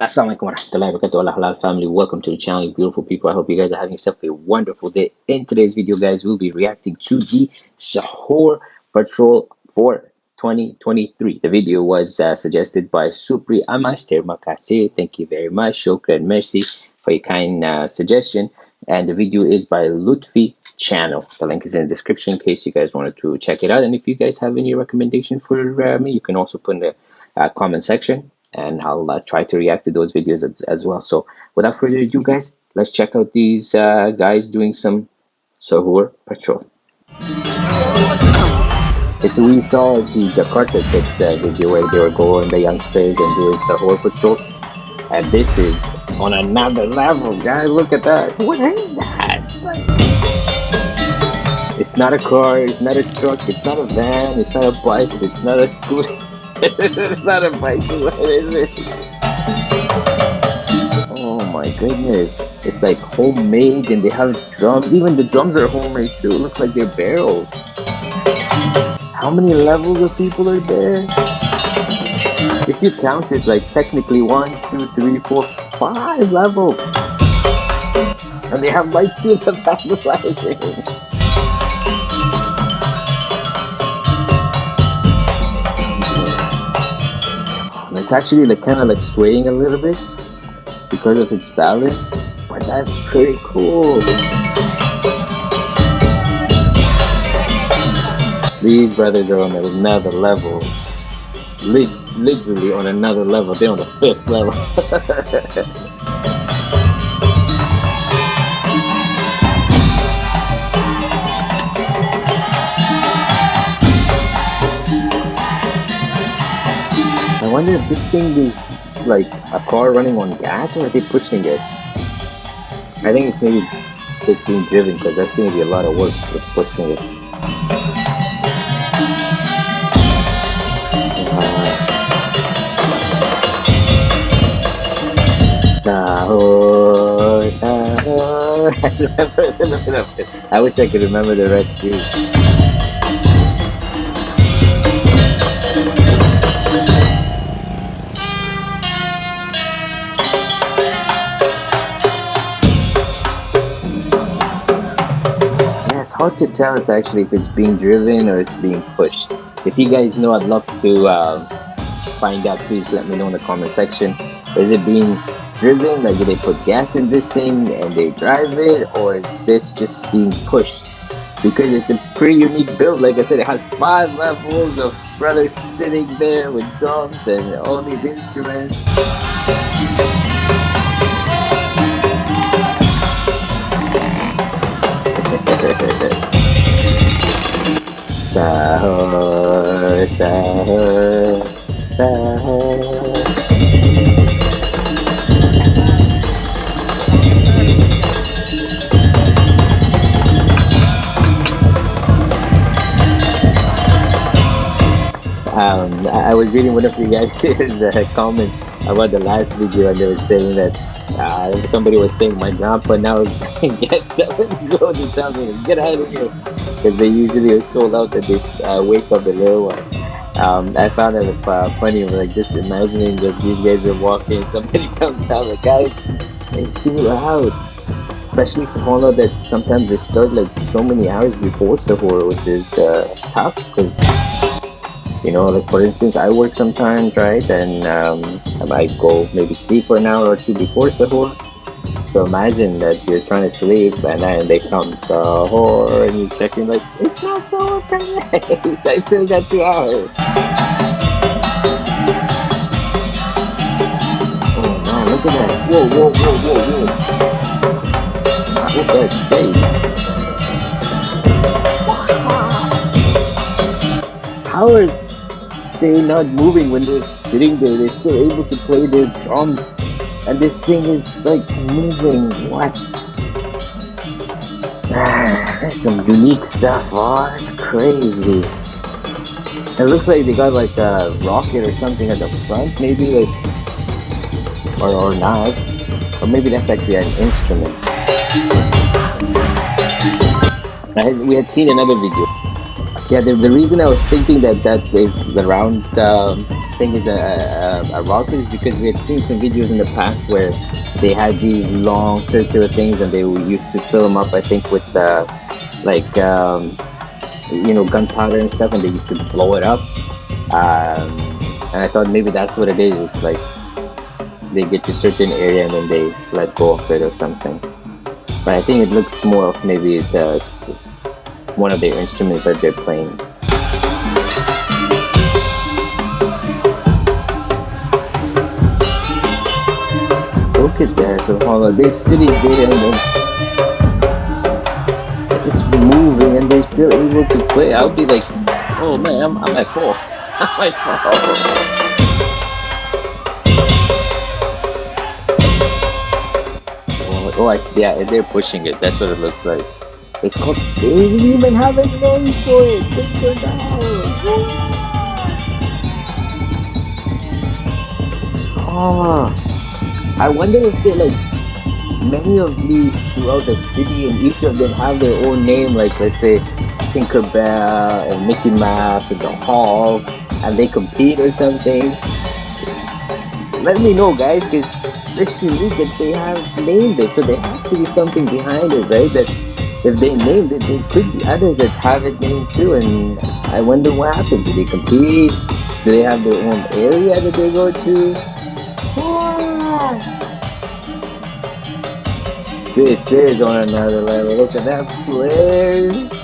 Assalamualaikum warahmatullahi wabarakatuh. Allah halal family. Welcome to the channel beautiful people. I hope you guys are having yourself a wonderful day. In today's video guys we'll be reacting to the Sahur Patrol for 2023 the video was uh, suggested by Supri Amas terima kasih thank you very much. Shukran mercy for your kind uh, suggestion. And the video is by Lutfi channel. The link is in the description in case you guys wanted to check it out. And if you guys have any recommendation for uh, me you can also put in the uh, comment section and I'll uh, try to react to those videos as, as, well. So without further ado, guys, let's check out these uh, guys doing some Sahur patrol. so we saw the Jakarta Kids uh, video where they were going, the youngsters, and doing Sahur patrol. And this is on another level, guys. Look at that. What is that? It's not a car, it's not a truck, it's not a van, it's not a bus, it's not a scooter it's not a bicycle, is it? Oh my goodness. It's like homemade and they have drums. Even the drums are homemade too. It looks like they're barrels. How many levels of people are there? If you count it, like technically one, two, three, four, five levels. And they have lights in the back of the it's actually like kind of like swaying a little bit because of its balance but that's pretty cool. These brothers are on another level. Literally on another level. They're on the fifth level wonder if this thing is like a car running on gas or are they pushing it? I think it's maybe it's being driven because that's going to be a lot of work with pushing it. Uh, I wish I could remember the rest too. Hard to tell it's actually if it's being driven or it's being pushed. If you guys know, I'd love to uh, find out. Please let me know in the comment section. Is it being driven? Like, do they put gas in this thing and they drive it, or is this just being pushed? Because it's a pretty unique build. Like I said, it has five levels of brothers sitting there with drums and all these instruments. Um, I was reading one of you guys' comments about the last video and they were saying that uh, somebody was saying my grandpa now gets seven go to tell me get out of here because they usually are sold out at this uh, wake up the little one. Um, I found it uh, funny, like just imagining that these guys are walking, somebody comes out like, guys, it's too loud. Especially for Honda that sometimes they start like so many hours before Sahur, which is uh, tough because you know like for instance i work sometimes right and um, i might go maybe sleep for an hour or two before sahur so imagine that you're trying to sleep and then they come sahur and you're checking like it's not so okay. I still got two hours. Oh man look at that. Whoa whoa whoa whoa whoa. Look at that face how are they're not moving when they're sitting there. They're still able to play their drums. And this thing is like moving. What? That's some unique stuff. Oh, that's crazy. It looks like they got like a rocket or something at the front, maybe like, or, or not. Or maybe that's actually an instrument. I, we had seen another video yeah, the, the reason I was thinking that that is the round um, think is a, a, a rocket is because we had seen some videos in the past where they had these long circular things and they used to fill them up. I think with uh, like um, you know gunpowder and stuff, and they used to blow it up. Um, and I thought maybe that's what it is. It's like they get to a certain area and then they let go of it or something. But I think it looks more of maybe it's, uh, it's one of their instruments that they're playing. Look at that, on, they're sitting there and then it's moving and they're still able to play. I would be like, oh man, I'm, I'm at four. I'm at four. Oh, oh, I, yeah, they're pushing it. That's what it looks like. It's called. They didn't even have a name for it. Take it Oh, ah, I wonder if they like many of these throughout the city, and each of them have their own name. Like let's say Tinkerbell and Mickey Mouse and the Hulk, and they compete or something. Let me know, guys, because it's unique that they have named it, so there has to be something behind it, right? That if they named it, there could be others that have it named too. And I wonder what happened. Do they compete? Do they have their own area that they go to? This is on another level. Look at that place.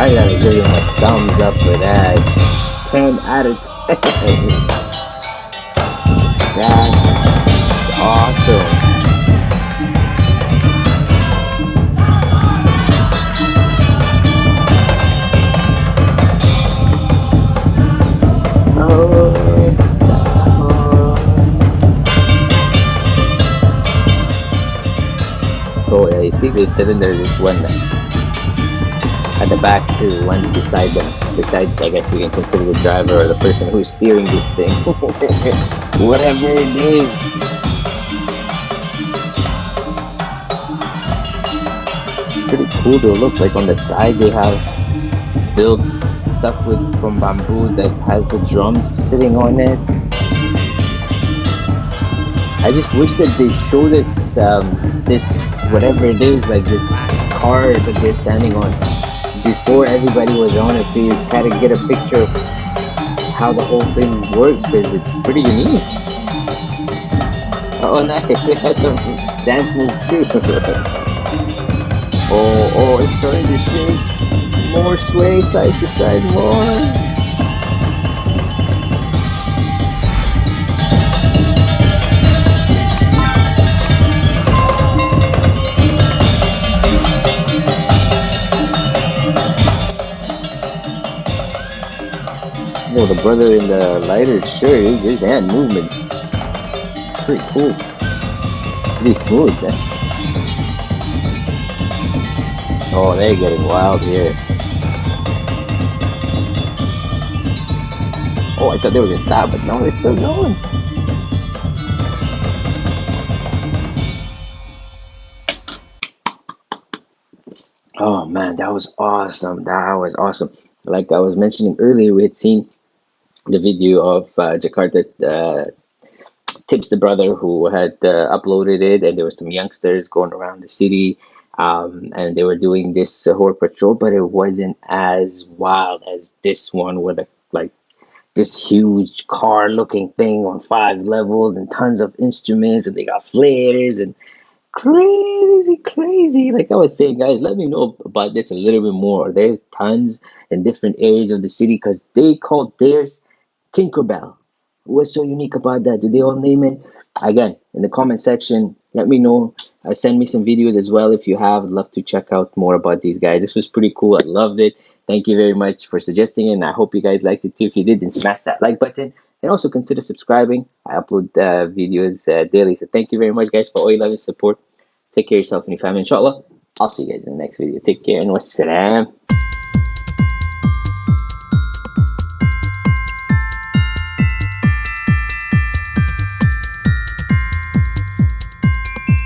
I gotta give him a thumbs up for that. 10 out of 10. That's awesome. Oh yeah, you see they sitting there just one at the back too, one beside them. Beside I guess we can consider the driver or the person who's steering this thing. Whatever it is. Pretty cool to look like on the side they have built stuff with from bamboo that has the drums sitting on it. I just wish that they show this um, this whatever it is, like this car that they're standing on, before everybody was on it, so you kind of get a picture of how the whole thing works, because it's pretty unique. Oh, nice! We had some dance moves too. oh, oh, it's starting to shake. More sway side to side, more. Oh, the brother in the lighter shirt, his hand movement. Pretty cool. Pretty smooth, man. Oh, they're getting wild here. Oh, I thought they were gonna stop, but no, they're still going. Oh man, that was awesome. That was awesome. Like I was mentioning earlier, we had seen the video of uh, Jakarta uh, Tips the brother who had uh, uploaded it, and there were some youngsters going around the city, um, and they were doing this uh, patrol, but it wasn't as wild as this one with a like this huge car-looking thing on five levels and tons of instruments, and they got flares and crazy, crazy. Like I was saying, guys, let me know about this a little bit more. There's tons in different areas of the city because they call theirs Tinkerbell. What's so unique about that? Do they all name it? Again, in the comment section, let me know. Uh, send me some videos as well if you have. I'd love to check out more about these guys. This was pretty cool. I loved it. Thank you very much for suggesting it, and I hope you guys liked it too. If you did, then smash that like button. And also consider subscribing. I upload uh, videos uh, daily. So thank you very much, guys, for all your love and support. Take care of yourself and your family, inshallah. I'll see you guys in the next video. Take care and wassalam.